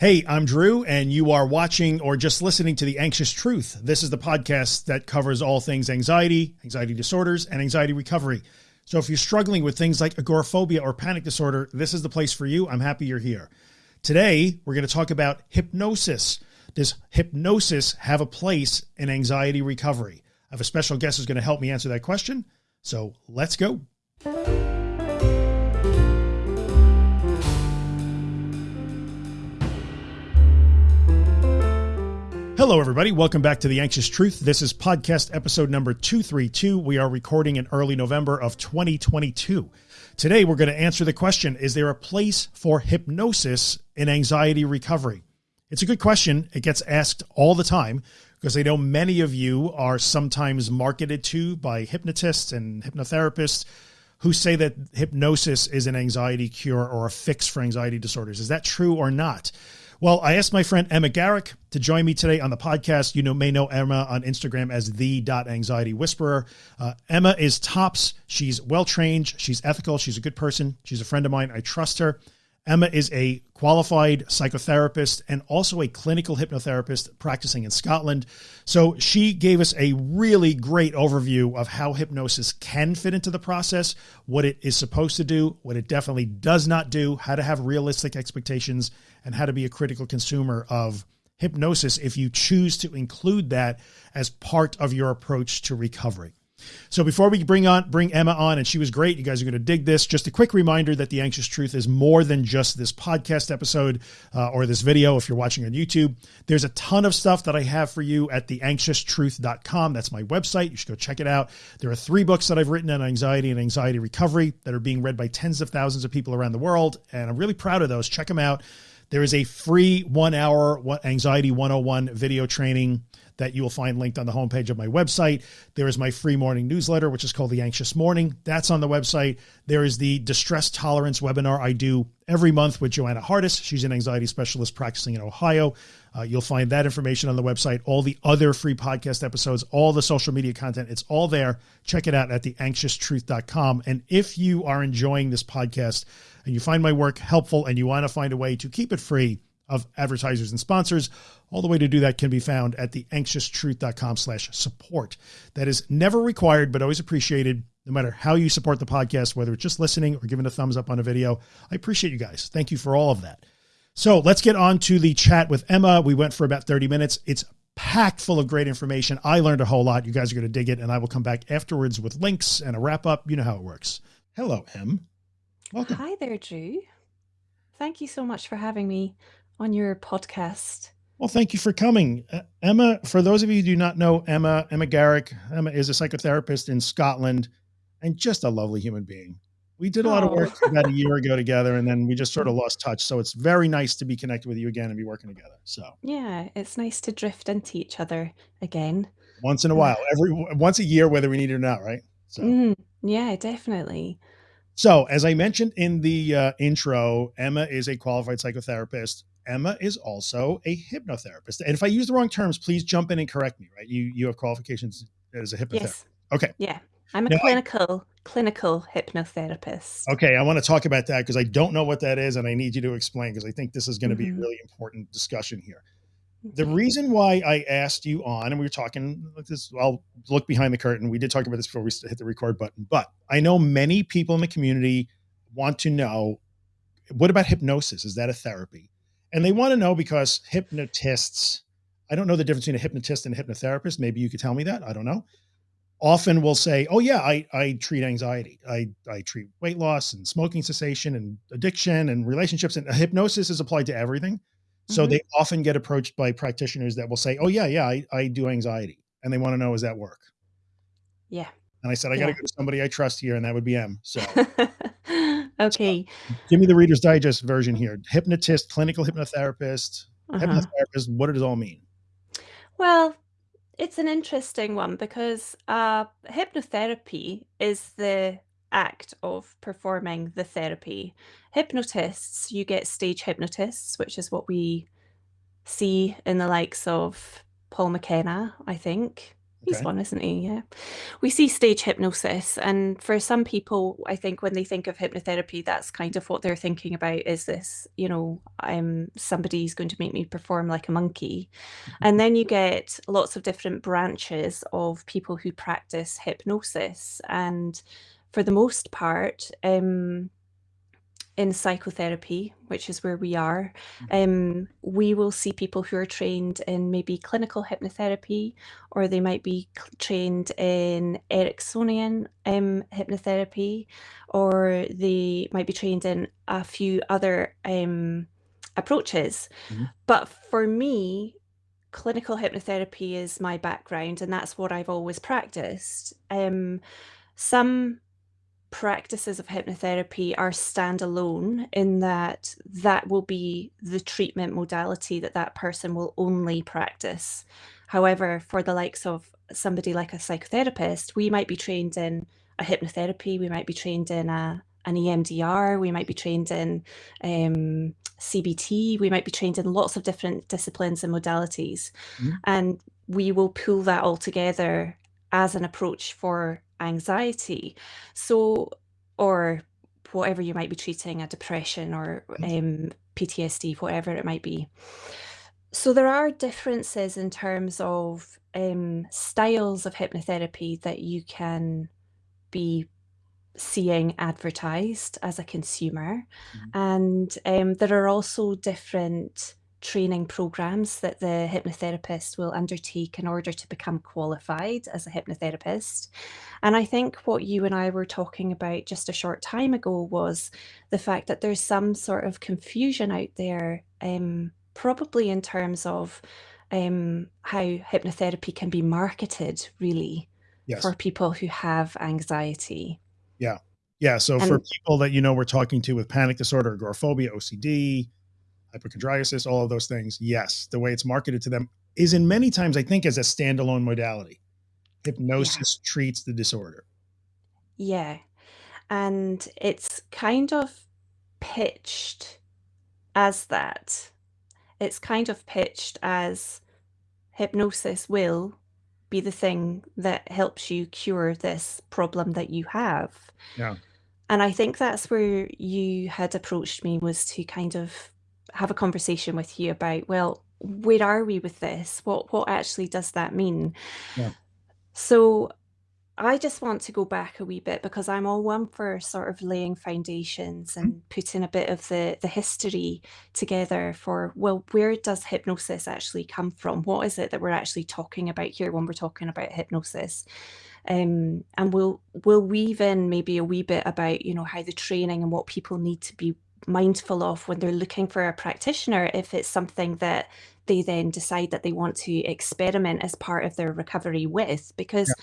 Hey, I'm Drew, and you are watching or just listening to The Anxious Truth. This is the podcast that covers all things anxiety, anxiety disorders, and anxiety recovery. So if you're struggling with things like agoraphobia or panic disorder, this is the place for you. I'm happy you're here. Today, we're going to talk about hypnosis. Does hypnosis have a place in anxiety recovery? I have a special guest who's going to help me answer that question. So let's go. Hello, everybody. Welcome back to The Anxious Truth. This is podcast episode number 232. We are recording in early November of 2022. Today, we're going to answer the question Is there a place for hypnosis in anxiety recovery? It's a good question. It gets asked all the time because I know many of you are sometimes marketed to by hypnotists and hypnotherapists who say that hypnosis is an anxiety cure or a fix for anxiety disorders. Is that true or not? Well, I asked my friend Emma Garrick to join me today on the podcast. You know, may know Emma on Instagram as the dot anxiety whisperer. Uh, Emma is tops. She's well trained. She's ethical. She's a good person. She's a friend of mine. I trust her. Emma is a qualified psychotherapist and also a clinical hypnotherapist practicing in Scotland. So she gave us a really great overview of how hypnosis can fit into the process, what it is supposed to do, what it definitely does not do, how to have realistic expectations, and how to be a critical consumer of hypnosis if you choose to include that as part of your approach to recovery. So before we bring on bring Emma on, and she was great, you guys are going to dig this. Just a quick reminder that the Anxious Truth is more than just this podcast episode uh, or this video. If you're watching on YouTube, there's a ton of stuff that I have for you at the theanxioustruth.com. That's my website. You should go check it out. There are three books that I've written on anxiety and anxiety recovery that are being read by tens of thousands of people around the world, and I'm really proud of those. Check them out. There is a free one hour anxiety 101 video training that you will find linked on the homepage of my website. There is my free morning newsletter, which is called The Anxious Morning. That's on the website. There is the distress tolerance webinar I do every month with Joanna Hardis. She's an anxiety specialist practicing in Ohio. Uh, you'll find that information on the website, all the other free podcast episodes, all the social media content. It's all there. Check it out at theanxioustruth.com. And if you are enjoying this podcast and you find my work helpful and you want to find a way to keep it free, of advertisers and sponsors. All the way to do that can be found at the anxioustruth.com slash support. That is never required, but always appreciated no matter how you support the podcast, whether it's just listening or giving a thumbs up on a video. I appreciate you guys. Thank you for all of that. So let's get on to the chat with Emma. We went for about 30 minutes. It's packed full of great information. I learned a whole lot. You guys are going to dig it, and I will come back afterwards with links and a wrap up. You know how it works. Hello, Em. Welcome. Hi there, Drew. Thank you so much for having me on your podcast. Well, thank you for coming. Uh, Emma, for those of you who do not know Emma, Emma Garrick, Emma is a psychotherapist in Scotland and just a lovely human being. We did a lot of work oh. about a year ago together and then we just sort of lost touch. So it's very nice to be connected with you again and be working together. So yeah, it's nice to drift into each other again. Once in a while, every once a year, whether we need it or not. Right. So mm, yeah, definitely. So as I mentioned in the uh, intro, Emma is a qualified psychotherapist Emma is also a hypnotherapist. And if I use the wrong terms, please jump in and correct me, right? You you have qualifications as a hypnotherapist. Yes. Okay. Yeah. I'm a now, clinical clinical hypnotherapist. Okay, I want to talk about that because I don't know what that is and I need you to explain because I think this is going to mm -hmm. be a mm-hmm. really important discussion here. The reason why I asked you on, and we were talking like this, I'll look behind the curtain. We did talk about this before we hit the record button, but I know many people in the community want to know what about hypnosis? Is that a therapy? And they want to know because hypnotists, I don't know the difference between a hypnotist and a hypnotherapist. Maybe you could tell me that. I don't know. Often will say, oh yeah, I, I treat anxiety. I, I treat weight loss and smoking cessation and addiction and relationships and hypnosis is applied to everything. So mm -hmm. they often get approached by practitioners that will say, oh yeah, yeah, I, I do anxiety. And they want to know, is that work? Yeah. And I said, I yeah. got to go to somebody I trust here. And that would be Em. So okay. So, give me the Reader's Digest version here. Hypnotist, clinical hypnotherapist, uh -huh. hypnotherapist. What does it all mean? Well, it's an interesting one because uh, hypnotherapy is the act of performing the therapy. Hypnotists, you get stage hypnotists, which is what we see in the likes of Paul McKenna, I think. He's Okay. one, isn't he? Yeah. We see stage hypnosis, and for some people, I think when they think of hypnotherapy, that's kind of what they're thinking about is this, you know, I'm somebody's going to make me perform like a monkey. And then you get lots of different branches of people who practice hypnosis. And for the most part, um, in psychotherapy, which is where we are, um, we will see people who are trained in maybe clinical hypnotherapy, or they might be trained in Ericksonian um, hypnotherapy, or they might be trained in a few other um, approaches. Mhm. But for me, clinical hypnotherapy is my background, and that's what I've always practiced. Um, some practices of hypnotherapy are standalone in that that will be the treatment modality that that person will only practice. However, for the likes of somebody like a psychotherapist, we might be trained in a hypnotherapy, we might be trained in a an EMDR, we might be trained in um, CBT, we might be trained in lots of different disciplines and modalities. Mhm. And we will pull that all together as an approach for anxiety. So, or whatever you might be treating, a depression or um, PTSD, whatever it might be. So there are differences in terms of um, styles of hypnotherapy that you can be seeing advertised as a consumer. Mhm. And um, there are also different training programs that the hypnotherapist will undertake in order to become qualified as a hypnotherapist. And I think what you and I were talking about just a short time ago was the fact that there's some sort of confusion out there, um, probably in terms of um, how hypnotherapy can be marketed, really, Yes. for people who have anxiety. Yeah. Yeah. So for people that you know we're talking to with panic disorder, agoraphobia, OCD, hypochondriasis, all of those things, yes, the way it's marketed to them is in many times, I think, as a standalone modality. yeah, Hypnosis treats the disorder. yeah. And it's kind of pitched as that. It's kind of pitched as hypnosis will be the thing that helps you cure this problem that you have. Yeah. And I think that's where you had approached me was to kind of have a conversation with you about, well, where are we with this? What what actually does that mean? Yeah. So I just want to go back a wee bit because I'm all one for sort of laying foundations and putting a bit of the the history together for, well, where does hypnosis actually come from? What is it that we're actually talking about here when we're talking about hypnosis? Um, and we'll we'll weave in maybe a wee bit about, you know, how the training and what people need to be mindful of when they're looking for a practitioner, if it's something that they then decide that they want to experiment as part of their recovery with. Yeah. Because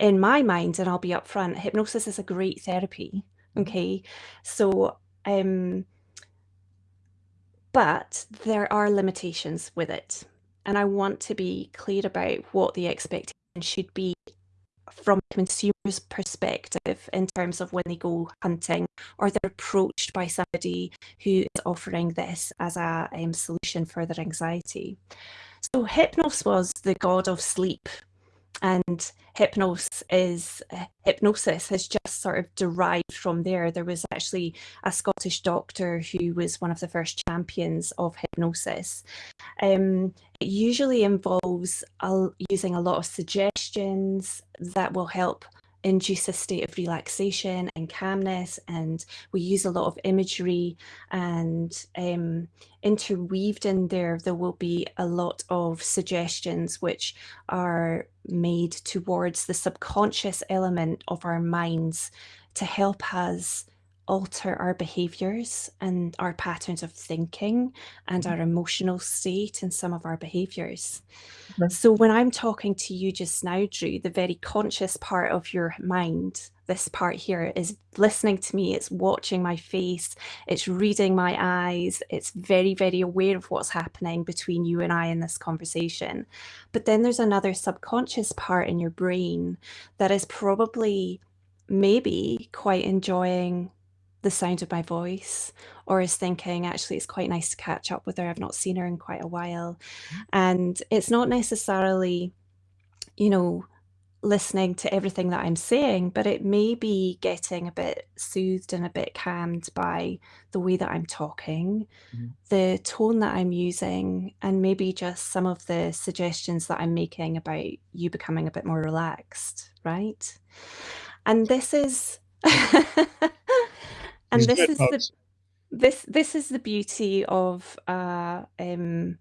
in my mind, and I'll be upfront, hypnosis is a great therapy. Mhm. Okay. So, um, but there are limitations with it. And I want to be clear about what the expectation should be from a consumer's perspective in terms of when they go hunting or they're approached by somebody who is offering this as a um, solution for their anxiety. So Hypnos was the god of sleep and hypnos is uh, hypnosis has just sort of derived from there. There was actually a Scottish doctor who was one of the first champions of hypnosis. Um, it usually involves a, using a lot of suggestions that will help induce a state of relaxation and calmness and we use a lot of imagery and um, interweaved in there. There will be a lot of suggestions which are made towards the subconscious element of our minds to help us alter our behaviors and our patterns of thinking and our mm-hmm. emotional state and some of our behaviors. Okay. So, when I'm talking to you just now, Drew, the very conscious part of your mind, this part here is listening to me, it's watching my face, it's reading my eyes, it's very, very aware of what's happening between you and I in this conversation. But then there's another subconscious part in your brain that is probably maybe quite enjoying the sound of my voice or is thinking actually it's quite nice to catch up with her i've not seen her in quite a while and it's not necessarily you know, listening to everything that I'm saying, but it may be getting a bit soothed and a bit calmed by the way that I'm talking, Mhm. the tone that I'm using, and maybe just some of the suggestions that I'm making about you becoming a bit more relaxed, right? And this is and this is the this this is the beauty of, uh, um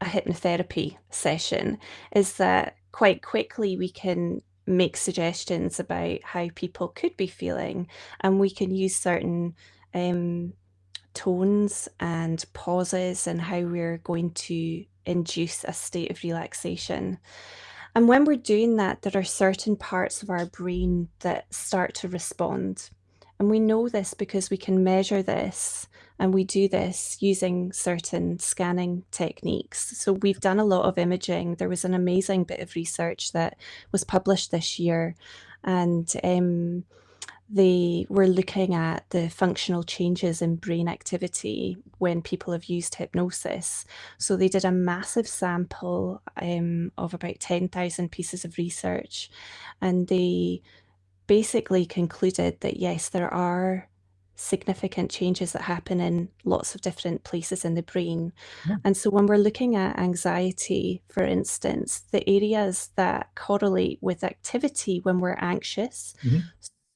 a hypnotherapy session is that quite quickly we can make suggestions about how people could be feeling, and we can use certain, um, tones and pauses and how we're going to induce a state of relaxation. And when we're doing that, there are certain parts of our brain that start to respond. And we know this because we can measure this, and we do this using certain scanning techniques. So we've done a lot of imaging. There was an amazing bit of research that was published this year, and um, they were looking at the functional changes in brain activity when people have used hypnosis. So they did a massive sample um, of about 10,000 pieces of research, and they basically concluded that yes, there are significant changes that happen in lots of different places in the brain. Yeah. And so when we're looking at anxiety, for instance, the areas that correlate with activity when we're anxious, Mhm.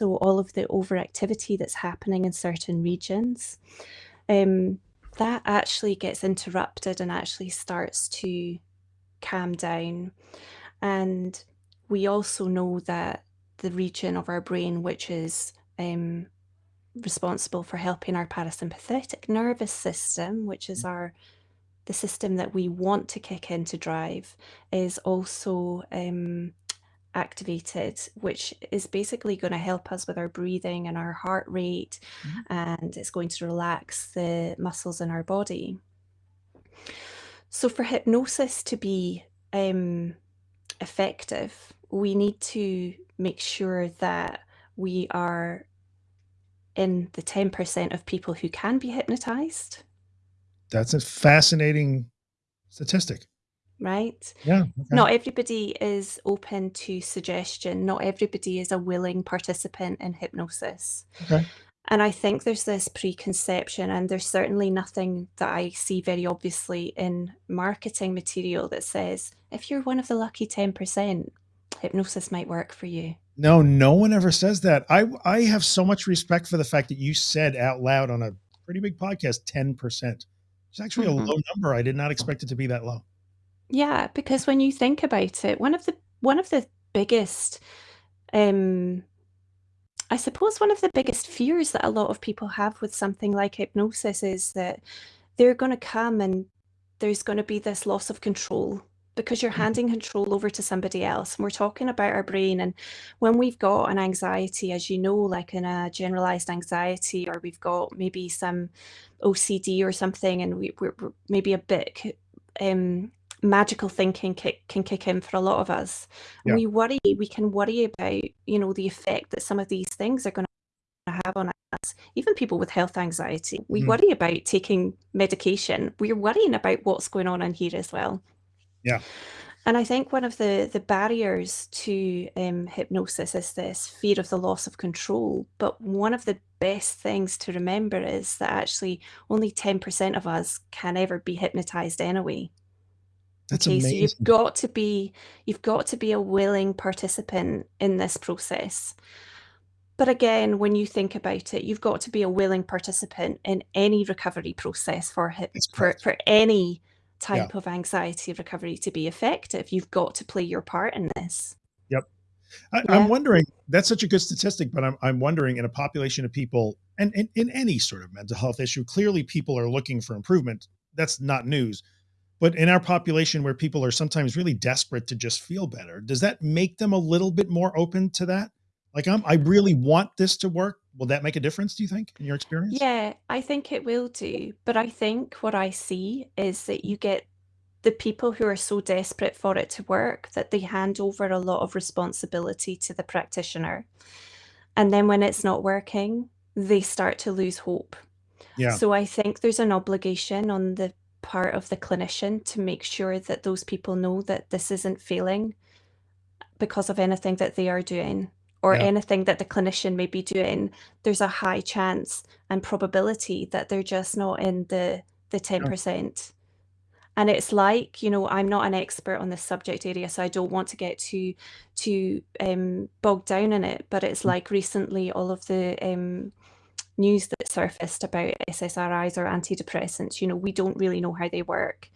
so all of the overactivity that's happening in certain regions, um, that actually gets interrupted and actually starts to calm down. And we also know that the region of our brain which is um, responsible for helping our parasympathetic nervous system, which is our the system that we want to kick in to drive, is also um, activated, which is basically going to help us with our breathing and our heart rate, Mhm. and it's going to relax the muscles in our body. So for hypnosis to be um, effective, we need to make sure that we are in the 10% of people who can be hypnotized, That's a fascinating statistic. right? Yeah, okay. Not everybody is open to suggestion. Not everybody is a willing participant in hypnosis. Okay. And I think there's this preconception, and there's certainly nothing that I see very obviously in marketing material that says, if you're one of the lucky 10%, hypnosis might work for you. No, no one ever says that. I I have so much respect for the fact that you said out loud on a pretty big podcast 10%. It's actually a Mhm. low number. I did not expect it to be that low. Yeah, because when you think about it, one of the one of the biggest, um, I suppose one of the biggest fears that a lot of people have with something like hypnosis is that they're going to come and there's going to be this loss of control because you're Mhm. handing control over to somebody else. And we're talking about our brain. And when we've got an anxiety, as you know, like in a generalized anxiety, or we've got maybe some OCD or something, and we, we're, we're maybe a bit um, magical thinking kick, can kick in for a lot of us. Yeah. we worry, we can worry about, you know, the effect that some of these things are going to have on us. Even people with health anxiety, we Mhm. worry about taking medication. We're worrying about what's going on in here as well. Yeah. And I think one of the the barriers to um, hypnosis is this fear of the loss of control. But one of the best things to remember is that actually only 10% of us can ever be hypnotized anyway. That's Okay, so you've got to be you've got to be a willing participant in this process. But again, when you think about it, you've got to be a willing participant in any recovery process for for for any Yeah. type of anxiety recovery to be effective. You've got to play your part in this. Yep. I, I'm Yeah. wondering, that's such a good statistic, but I'm, I'm wondering in a population of people and in, in any sort of mental health issue, clearly people are looking for improvement. That's not news. But in our population where people are sometimes really desperate to just feel better, does that make them a little bit more open to that? Like I'm, I really want this to work. Will that make a difference? Do you think in your experience? Yeah, I think it will do. But I think what I see is that you get the people who are so desperate for it to work that they hand over a lot of responsibility to the practitioner. And then when it's not working, they start to lose hope. Yeah. So I think there's an obligation on the part of the clinician to make sure that those people know that this isn't failing because of anything that they are doing or Yeah. anything that the clinician may be doing, there's a high chance and probability that they're just not in the the 10%. And it's like, you know, I'm not an expert on this subject area, so I don't want to get too too um, bogged down in it. But it's Mm. like recently all of the um, news that surfaced about SSRIs or antidepressants, you know, we don't really know how they work.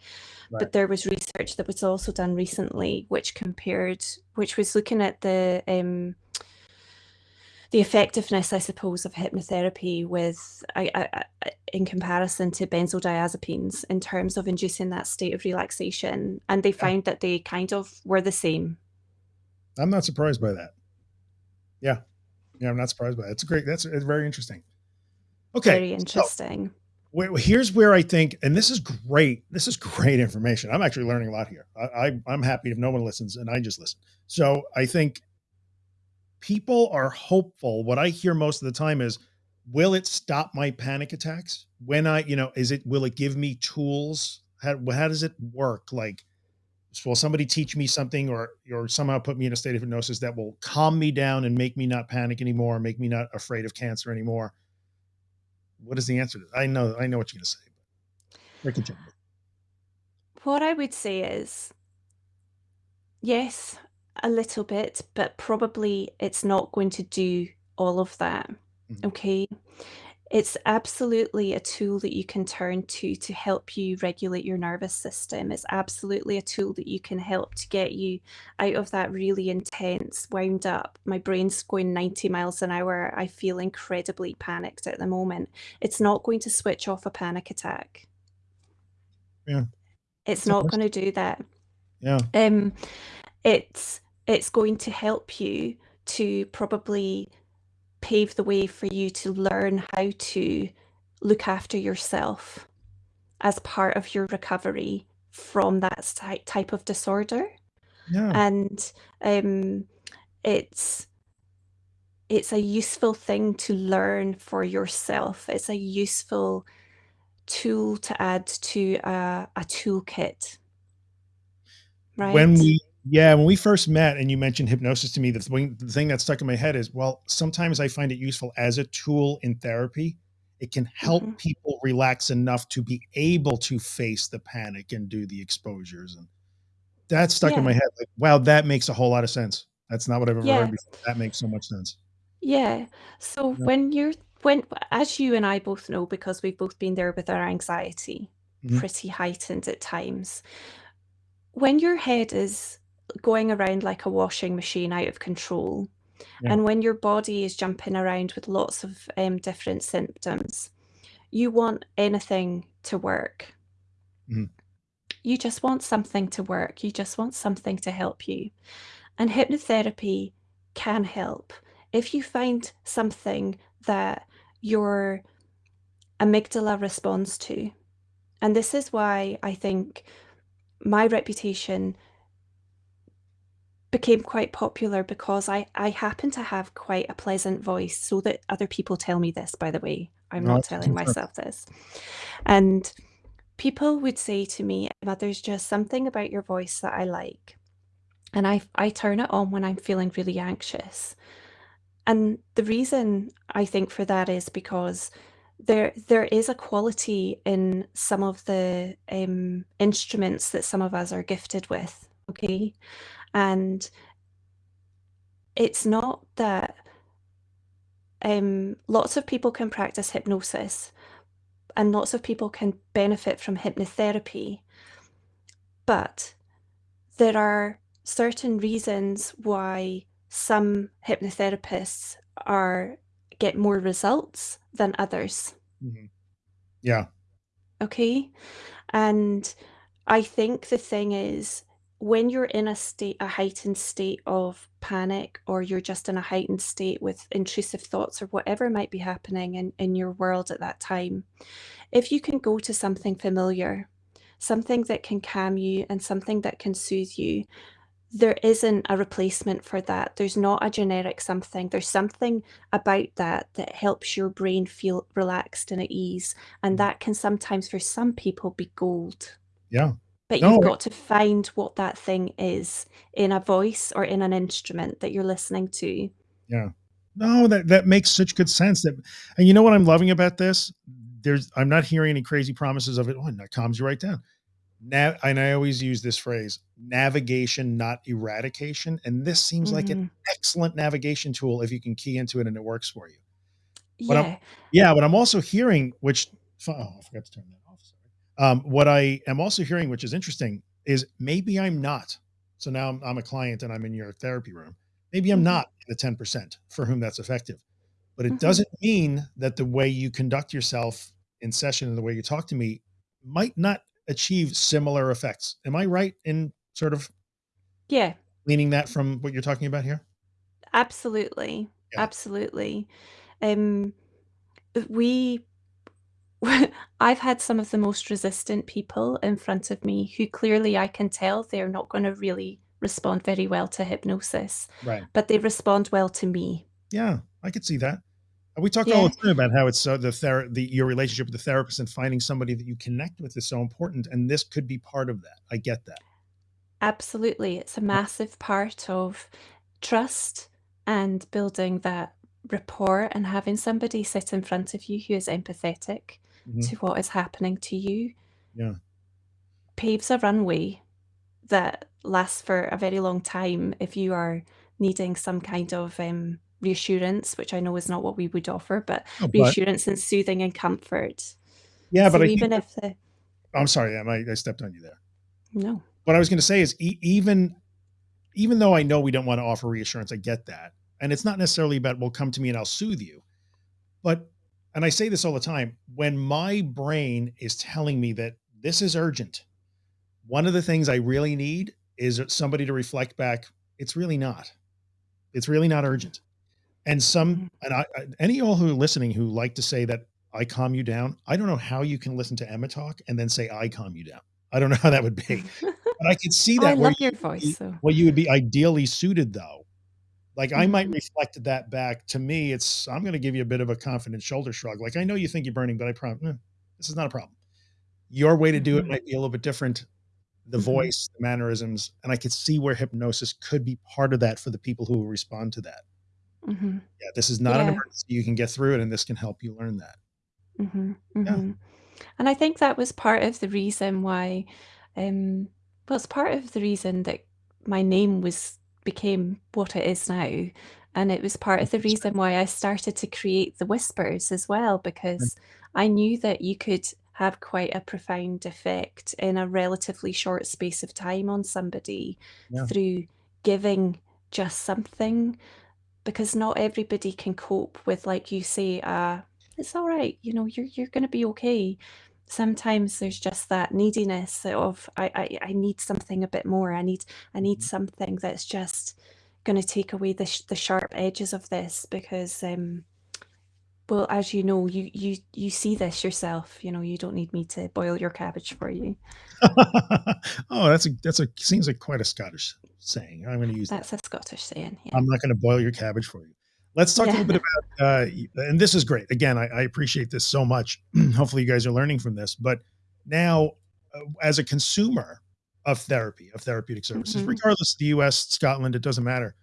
Right. But there was research that was also done recently which compared which was looking at the um, the effectiveness, I suppose, of hypnotherapy with I, I, in comparison to benzodiazepines in terms of inducing that state of relaxation, and they Yeah. found that they kind of were the same. I'm not surprised by that. Yeah. Yeah, I'm not surprised by that. It's great. That's it's very interesting. Okay. Very So interesting. wh- here's where I think, and this is great. This is great information. I'm actually learning a lot here. I, I I'm happy if no one listens and I just listen. So I think people are hopeful. What I hear most of the time is, will it stop my panic attacks? When I, you know, is it, will it give me tools? How, how does it work? Like, will somebody teach me something or, or somehow put me in a state of hypnosis that will calm me down and make me not panic anymore, make me not afraid of cancer anymore? What is the answer to that? I know, I know what you're going to say. But continue. What I would say is yes, a little bit, but probably it's not going to do all of that. Mhm. Okay. It's absolutely a tool that you can turn to to help you regulate your nervous system. It's absolutely a tool that you can help to get you out of that really intense, wound up, my brain's going 90 miles an hour. I feel incredibly panicked at the moment. It's not going to switch off a panic attack. Yeah. It's It's not going to do that. Yeah. Um, it's it's going to help you to probably pave the way for you to learn how to look after yourself as part of your recovery from that type of disorder. Yeah. And um, it's it's a useful thing to learn for yourself. It's a useful tool to add to a, a toolkit, when we yeah when we first met and you mentioned hypnosis to me the thing, the thing that stuck in my head is well sometimes i find it useful as a tool in therapy. It can help hmm people relax enough to be able to face the panic and do the exposures and that stuck in my head like wow that makes a whole lot of sense. That's not what i've ever heard before. That makes so much sense. Yeah. So yeah. when you're when as you and I both know because we've both been there with our anxiety Mhm. pretty heightened at times, when your head is going around like a washing machine out of control, yeah and when your body is jumping around with lots of um, different symptoms, you want anything to work. Mhm. You just want something to work. You just want something to help you. And hypnotherapy can help. If you find something that your amygdala responds to, and this is why I think my reputation became quite popular because I, I happen to have quite a pleasant voice, so that other people tell me this, by the way. I'm no not telling myself this. And people would say to me, there's just something about your voice that I like. And I, I turn it on when I'm feeling really anxious. And the reason I think for that is because there there is a quality in some of the um, instruments that some of us are gifted with. Okay. And it's not that um, lots of people can practice hypnosis and lots of people can benefit from hypnotherapy, but there are certain reasons why some hypnotherapists are get more results than others. Mhm. yeah Okay. And I think the thing is, when you're in a state, a heightened state of panic, or you're just in a heightened state with intrusive thoughts or whatever might be happening in, in your world at that time, if you can go to something familiar, something that can calm you and something that can soothe you, there isn't a replacement for that. There's not a generic something. There's something about that that helps your brain feel relaxed and at ease, and Mhm. that can sometimes, for some people, be gold. Yeah. But you've No got to find what that thing is in a voice or in an instrument that you're listening to. Yeah. No, that that makes such good sense that and you know what I'm loving about this? There's I'm not hearing any crazy promises of it, "Oh, and that calms you right down." Now and I always use this phrase, navigation, not eradication, and this seems like an Mhm. excellent navigation tool if you can key into it and it works for you. But I'm Yeah. yeah, but I'm also hearing, which oh, I forgot to turn that. Um, what I am also hearing, which is interesting, is maybe I'm not. So now I'm I'm a client and I'm in your therapy room. Maybe I'm Mhm. not the 10% for whom that's effective, but it Mhm. doesn't mean that the way you conduct yourself in session and the way you talk to me might not achieve similar effects. Am I right in sort of Yeah. leaning that from what you're talking about here? Absolutely. Yeah. Absolutely. Um, we I've had some of the most resistant people in front of me who clearly I can tell they're not gonna really respond very well to hypnosis, Right. but they respond well to me. Yeah, I could see that. And we talk all the time about how it's so the the your relationship with the therapist and finding somebody that you connect with is so important, and this could be part of that. I get that. Absolutely, it's a massive part of trust and building that rapport and having somebody sit in front of you who is empathetic Mhm. to what is happening to you Yeah. paves a runway that lasts for a very long time if you are needing some kind of, um, reassurance, which I know is not what we would offer, but Oh, but reassurance and soothing and comfort. Yeah, but So I think even that if the I'm sorry, I I stepped on you there. No. What I was gonna say is e even even though I know we don't wanna offer reassurance, I get that, and it's not necessarily about, "Well, come to me and I'll soothe you." But and I say this all the time, when my brain is telling me that this is urgent, one of the things I really need is somebody to reflect back, "It's really not. It's really not urgent." And some Mhm. and I I any of y'all who are listening who like to say that I calm you down, I don't know how you can listen to Emma talk and then say I calm you down. I don't know how that would be. But I could see Oh, I that where love you would voice, so where you would be ideally suited though. Like, I might Mhm. reflect that back to me, it's I'm gonna give you a bit of a confident shoulder shrug, like, "I know you think you're burning, but I promise mm, this is not a problem." Your way to do it Mhm. might be a little bit different, the Mhm. voice, the mannerisms, and I could see where hypnosis could be part of that for the people who will respond to that. Mhm. Yeah, this is not an emergency, you can get through it, and this can help you learn that. Mhm, Yeah. mhm. And I think that was part of the reason why, um well, it's part of the reason that my name was became what it is now, and it was part of the reason why I started to create the whispers as well, Mm. because I knew that you could have quite a profound effect in a relatively short space of time on somebody Yeah. through giving just something, because not everybody can cope with, like you say, uh, "It's alright, you know, you're you're gonna be okay." Sometimes there's just that neediness of, "I I I need something a bit more, I need I need Mhm. something that's just gonna take away the sh the sharp edges of this," because, um well, as you know, you you you see this yourself, you know, you don't need me to boil your cabbage for you. Oh, that's a that's a seems like quite a Scottish saying, I'm gonna use that. That's a Scottish saying, yeah. I'm not gonna boil your cabbage for you. Let's talk a little bit about, uh, and this is great. Again, I I appreciate this so much. Hopefully, you guys are learning from this, but now, uh, as a consumer of therapy, of therapeutic services, Mhm. regardless of the US, Scotland, it doesn't matter.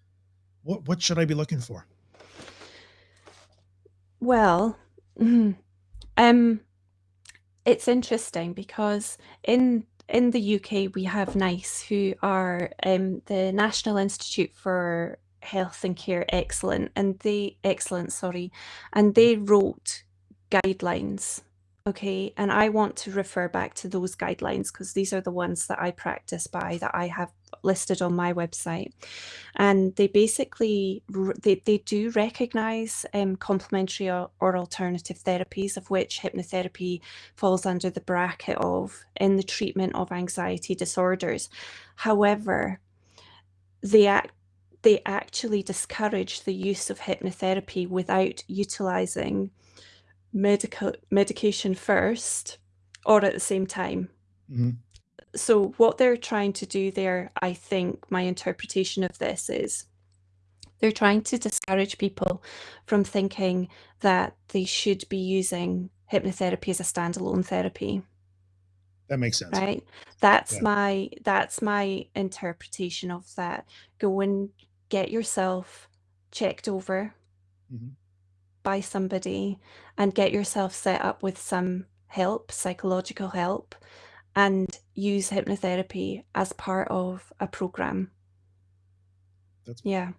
What what should I be looking for? Well, mhm, um it's interesting because in in the UK, we have NICE, who are, um, the National Institute for Health and Care Excellent, and they excellent sorry, and Mm. they wrote guidelines, okay? And I want to refer back to those guidelines because these are the ones that I practice by, that I have listed on my website. And they basically they they do recognize, um, complementary or or alternative therapies, of which hypnotherapy falls under the bracket of, in the treatment of anxiety disorders. However, they ac they actually discourage the use of hypnotherapy without utilizing medica medication first or at the same time. Mhm. So what they're trying to do there, I think my interpretation of this is they're trying to discourage people from thinking that they should be using hypnotherapy as a standalone therapy. That makes sense. Right? That's Yeah. my that's my interpretation of that. Go and get yourself checked over Mhm. by somebody and get yourself set up with some help, psychological help, and use hypnotherapy as part of a program. That's Yeah.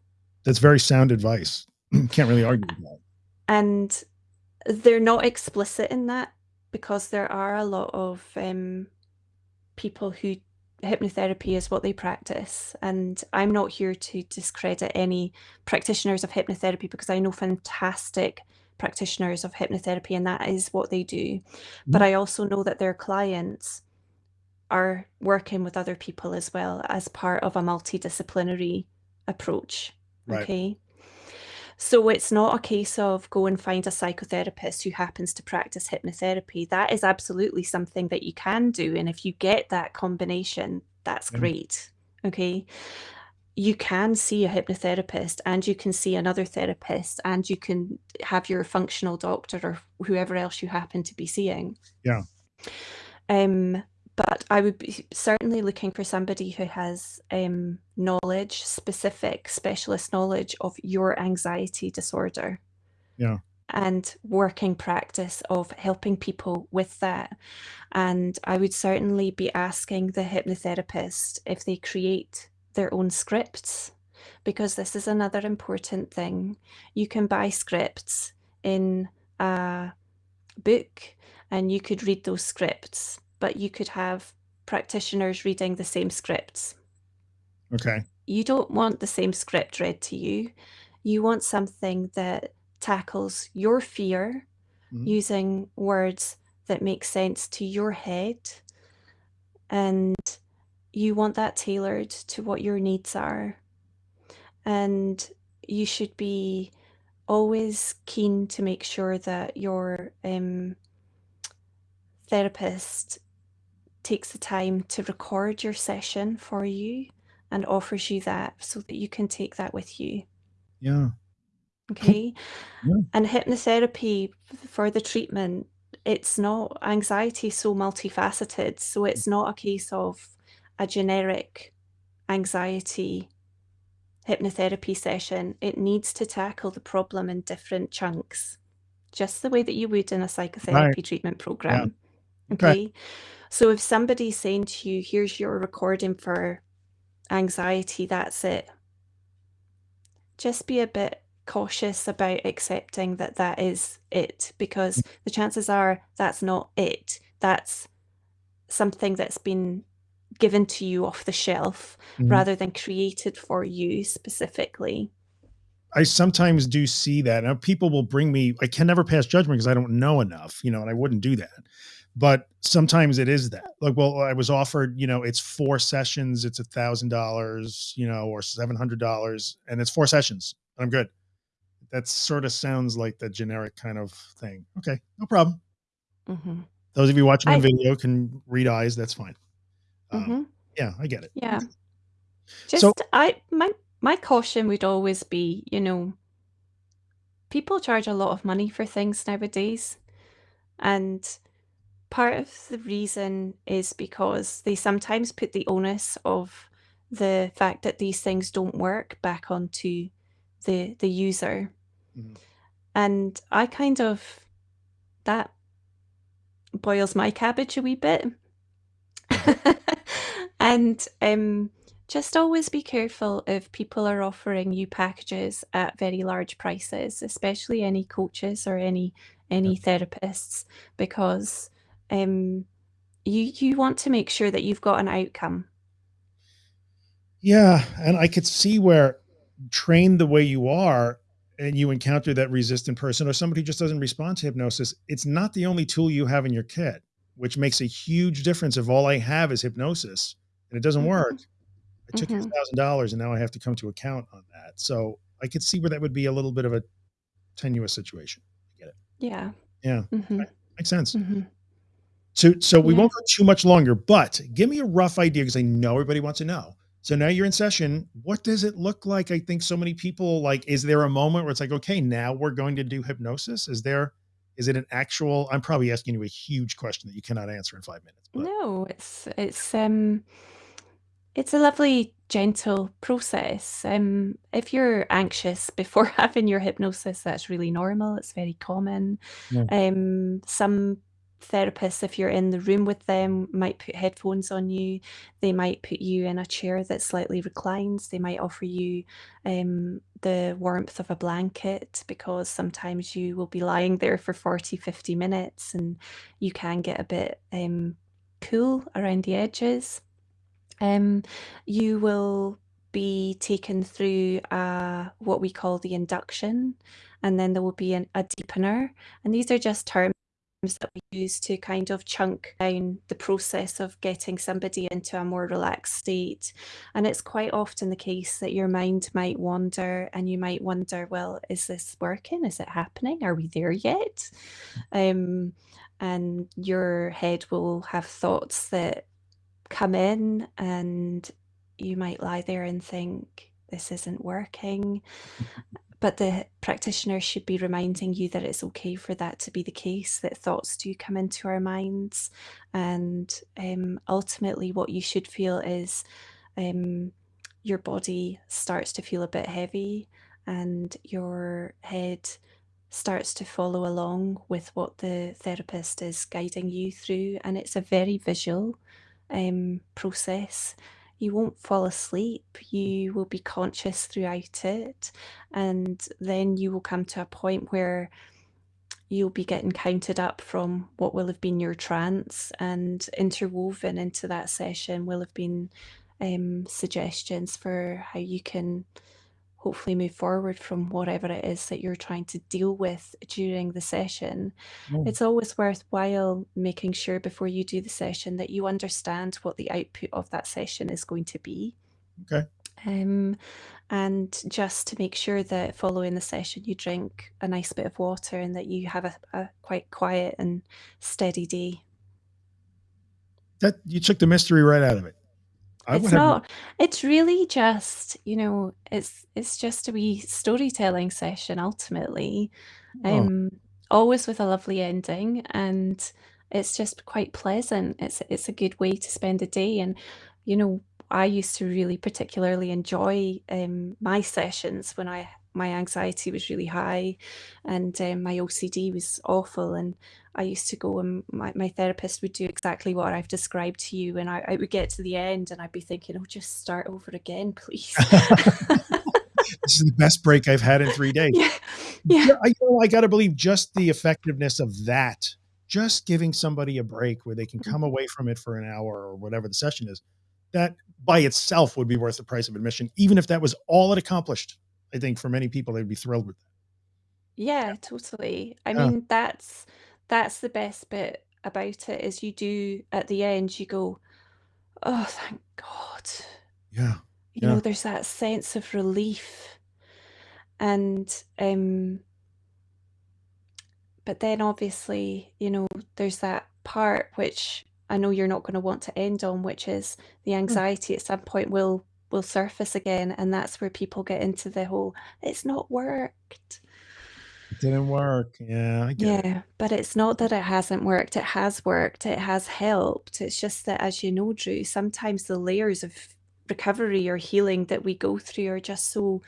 that's very sound advice. Can't really argue with that. And they're not explicit in that because there are a lot of um, people who hypnotherapy is what they practice. And I'm not here to discredit any practitioners of hypnotherapy because I know fantastic practitioners of hypnotherapy and that is what they do. But Mhm. I also know that their clients are working with other people as well as part of a multidisciplinary approach. Right. Okay. So it's not a case of go and find a psychotherapist who happens to practice hypnotherapy. That is absolutely something that you can do. And if you get that combination, that's Yeah. great. Okay. You can see a hypnotherapist and you can see another therapist and you can have your functional doctor or whoever else you happen to be seeing. Yeah. Um, but I would be certainly looking for somebody who has um, knowledge, specific specialist knowledge of your anxiety disorder. Yeah. And working practice of helping people with that. And I would certainly be asking the hypnotherapist if they create their own scripts, because this is another important thing. You can buy scripts in a book and you could read those scripts, but you could have practitioners reading the same scripts. Okay. You don't want the same script read to you. You want something that tackles your fear Mhm. using words that make sense to your head. And you want that tailored to what your needs are. And you should be always keen to make sure that your um, therapist takes the time to record your session for you and offers you that so that you can take that with you. Yeah. Okay. Yeah. And hypnotherapy for the treatment, it's not anxiety so multifaceted. So it's not a case of a generic anxiety hypnotherapy session. It needs to tackle the problem in different chunks, just the way that you would in a psychotherapy treatment program. Okay. Okay. So if somebody's saying to you, here's your recording for anxiety, that's it. Just be a bit cautious about accepting that that is it because the chances are that's not it. That's something that's been given to you off the shelf Mhm. rather than created for you specifically. I sometimes do see that. Now people will bring me, I can never pass judgment because I don't know enough, you know, and I wouldn't do that. But sometimes it is that. Like, well, I was offered, you know, it's four sessions, it's a thousand dollars, you know, or seven hundred dollars, and it's four sessions. and I'm good. That sort of sounds like the generic kind of thing. Okay, no problem. hmm Those of you watching on video can read eyes. That's fine. Um, hmm Yeah, I get it. Yeah. Just So- I my my caution would always be, you know, people charge a lot of money for things nowadays. And part of the reason is because they sometimes put the onus of the fact that these things don't work back onto the the user. Mhm. And I kind of that boils my cabbage a wee bit. and um, just always be careful if people are offering you packages at very large prices, especially any coaches or any any therapists, because um, you you want to make sure that you've got an outcome. Yeah, and I could see where trained the way you are and you encounter that resistant person or somebody who just doesn't respond to hypnosis, it's not the only tool you have in your kit, which makes a huge difference if all I have is hypnosis and it doesn't Mhm. work. I took Mhm. thousand dollars and now I have to come to account on that. So I could see where that would be a little bit of a tenuous situation. I get it. Yeah. Yeah, hmm makes sense. So so we Yeah. won't go too much longer, but give me a rough idea because I know everybody wants to know. So now you're in session. What does it look like? I think so many people like, is there a moment where it's like, okay, now we're going to do hypnosis? Is there is it an actual I'm probably asking you a huge question that you cannot answer in 5 minutes, but No, it's it's, um it's a lovely, gentle process. Um, if you're anxious before having your hypnosis, that's really normal, it's very common. Yeah. Um, some therapists, if you're in the room with them, might put headphones on you. They might put you in a chair that slightly reclines. They might offer you, um, the warmth of a blanket because sometimes you will be lying there for 40, 50 minutes, and you can get a bit, um, cool around the edges. Um, you will be taken through, uh, what we call the induction, and then there will be an a deepener, and these are just terms that we use to kind of chunk down the process of getting somebody into a more relaxed state, and it's quite often the case that your mind might wander, and you might wonder, "Well, is this working? Is it happening? Are we there yet?" Um, and your head will have thoughts that come in, and you might lie there and think, "This isn't working." But the practitioner should be reminding you that it's okay for that to be the case, that thoughts do come into our minds, and, um, ultimately, what you should feel is, um, your body starts to feel a bit heavy, and your head starts to follow along with what the therapist is guiding you through, and it's a very visual, um, process. You won't fall asleep, you will be conscious throughout it, and then you will come to a point where you'll be getting counted up from what will have been your trance, and interwoven into that session will have been, um, suggestions for how you can hopefully move forward from whatever it is that you're trying to deal with during the session. Mm. It's always worthwhile making sure before you do the session that you understand what the output of that session is going to be. Okay. Um, and just to make sure that following the session, you drink a nice bit of water and that you have a a quite quiet and steady day. That you took the mystery right out of it. I It's have not it's really just, you know, it's it's just a wee storytelling session ultimately, Oh. um, always with a lovely ending, and it's just quite pleasant. It's it's a good way to spend a day, and, you know, I used to really particularly enjoy, um, my sessions when I my anxiety was really high, and, um, my OCD was awful, and I used to go and my my therapist would do exactly what I've described to you, and I I would get to the end, and I'd be thinking, "Oh, just start over again, please." This is the best break I've had in 3 days. Yeah, yeah. I know, I gotta believe just the effectiveness of that, just giving somebody a break where they can come Mhm. away from it for an hour or whatever the session is, that by itself would be worth the price of admission, even if that was all it accomplished. I think for many people, they'd be thrilled with that. Yeah, totally. I Yeah. mean, that's that's the best bit about it is you do at the end, you go, "Oh, thank God." Yeah, You know, yeah. there's that sense of relief. And, um but then obviously, you know, there's that part which I know you're not gonna want to end on, which is the Mm. anxiety at some point will will surface again, and that's where people get into the whole, "It's not worked." It didn't work. Yeah, I get it. Yeah, but it's not that it hasn't worked, it has worked, it has helped. It's just that, as you know, Drew, sometimes the layers of recovery or healing that we go through are just so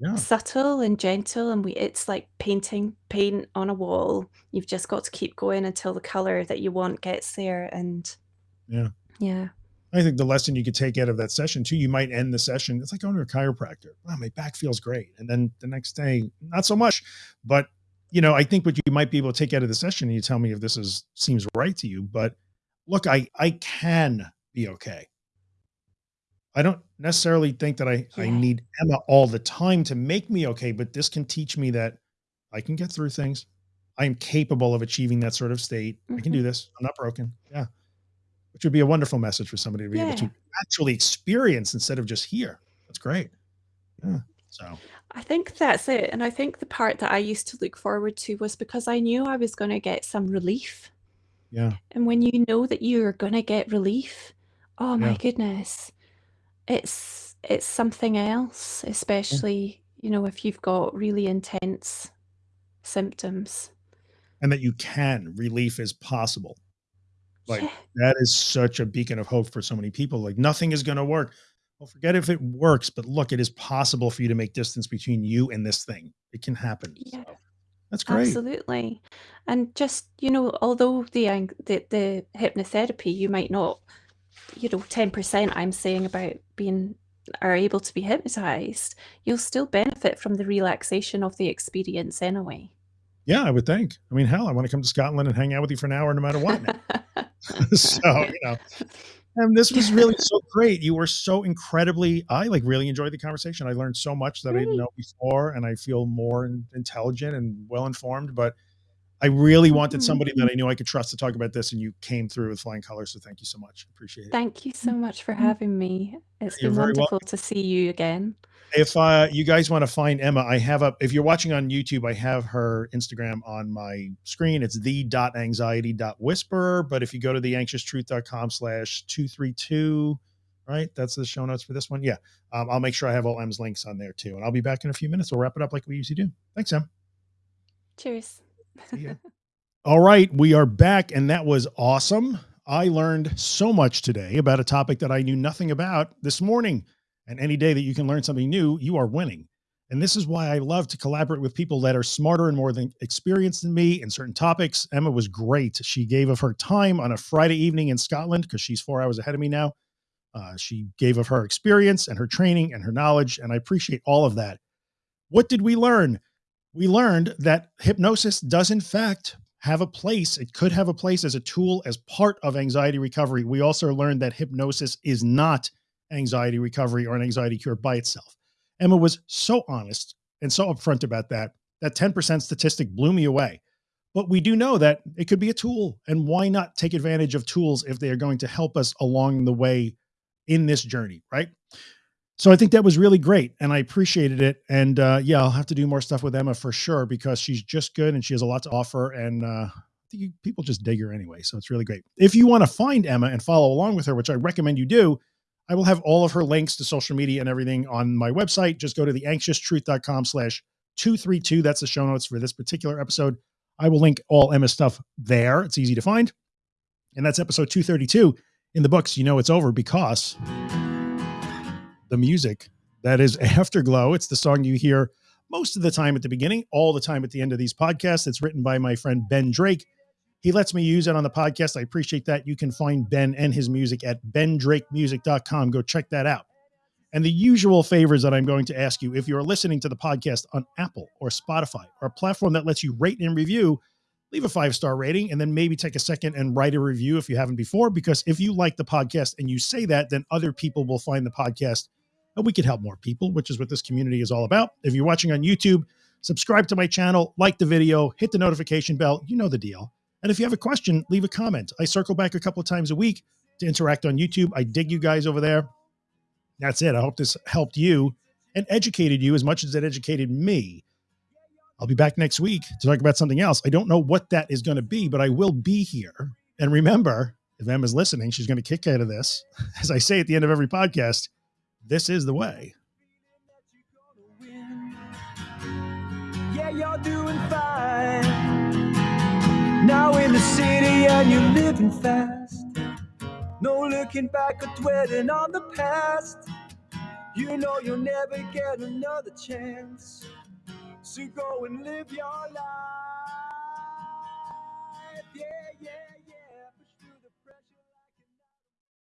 Yeah. subtle and gentle, and we it's like painting paint on a wall. You've just got to keep going until the color that you want gets there, and Yeah. Yeah. I think the lesson you could take out of that session too, you might end the session, it's like going to a chiropractor. "Wow, my back feels great." And then the next day, not so much. But, you know, I think what you might be able to take out of the session, and you tell me if this is seems right to you, but look, I I can be okay. I don't necessarily think that I I need Emma all the time to make me okay, but this can teach me that I can get through things. I am capable of achieving that sort of state. I can do mm-hmm. this. I'm not broken. Yeah. Which would be a wonderful message for somebody to be able to actually experience instead of just hear. That's great. Yeah. So I think that's it, and I think the part that I used to look forward to was because I knew I was gonna get some relief. Yeah. And when you know that you're gonna get relief, oh my Yeah. goodness, it's it's something else, Yeah. especially, you know, if you've got really intense symptoms. And that you can, relief is possible. Like, Yeah. that is such a beacon of hope for so many people, like, nothing is gonna work. Well, forget if it works, but look, it is possible for you to make distance between you and this thing. It can happen, Yeah. so that's great. Absolutely. And just, you know, although the the the hypnotherapy, you might not you know, 10% I'm saying about being are able to be hypnotized, you'll still benefit from the relaxation of the experience anyway. Yeah, I would think. I mean, hell, I wanna come to Scotland and hang out with you for an hour no matter what. So, you know, and this was really so great. You were so incredibly I, like, really enjoyed the conversation. I learned so much that I didn't know before, and I feel more intelligent and well-informed, but I really wanted Mhm. somebody that I knew I could trust to talk about this, and you came through with flying colors, so thank you so much. Appreciate it. Thank you so much for having me. It's You're been wonderful welcome. to see you again. If, uh, you guys wanna find Emma, I have a if you're watching on YouTube, I have her Instagram on my screen. It's the.anxiety.whisperer, but if you go to the anxious truth.com slash 232, right? That's the show notes for this one? Yeah. Um, I'll make sure I have all Em's links on there too, and I'll be back in a few minutes. We'll wrap it up like we usually do. Thanks, Em. Cheers. Alright, we are back, and that was awesome. I learned so much today about a topic that I knew nothing about this morning, and any day that you can learn something new, you are winning. And this is why I love to collaborate with people that are smarter and more than experienced than me in certain topics. Emma was great. She gave of her time on a Friday evening in Scotland because she's 4 hours ahead of me now. Uh, she gave of her experience and her training and her knowledge, and I appreciate all of that. What did we learn? We learned that hypnosis does in fact have a place. It could have a place as a tool as part of anxiety recovery. We also learned that hypnosis is not anxiety recovery or an anxiety cure by itself. Emma was so honest and so upfront about that. That 10% statistic blew me away. But we do know that it could be a tool, and why not take advantage of tools if they are going to help us along the way in this journey, right? So I think that was really great, and I appreciated it, and, uh, yeah, I'll have to do more stuff with Emma for sure because she's just good and she has a lot to offer, and, uh, people just dig her anyway, so it's really great. If you wanna find Emma and follow along with her, which I recommend you do, I will have all of her links to social media and everything on my website. Just go to theanxioustruth.com/232. That's the show notes for this particular episode. I will link all Emma's stuff there. It's easy to find. And that's episode 232 in the books. You know it's over because the music that is Afterglow. It's the song you hear most of the time at the beginning, all the time at the end of these podcasts. It's written by my friend Ben Drake. He lets me use it on the podcast. I appreciate that. You can find Ben and his music at bendrakemusic.com. Go check that out. And the usual favors that I'm going to ask you if you're listening to the podcast on Apple or Spotify or a platform that lets you rate and review, leave a five star rating and then maybe take a second and write a review if you haven't before. Because if you like the podcast and you say that, then other people will find the podcast and we could help more people, which is what this community is all about. If you're watching on YouTube, subscribe to my channel, like the video, hit the notification bell. You know the deal. And if you have a question, leave a comment. I circle back a couple of times a week to interact on YouTube. I dig you guys over there. That's it. I hope this helped you and educated you as much as it educated me. I'll be back next week to talk about something else. I don't know what that is going to be, but I will be here. And remember, if Emma's listening, she's going to kick out of this. As I say at the end of every podcast, this is the way. Yeah, you're doing fine. Now in the city and you're living fast. No looking back or dwelling on the past. You know you'll never get another chance. So go and live your life. Yeah.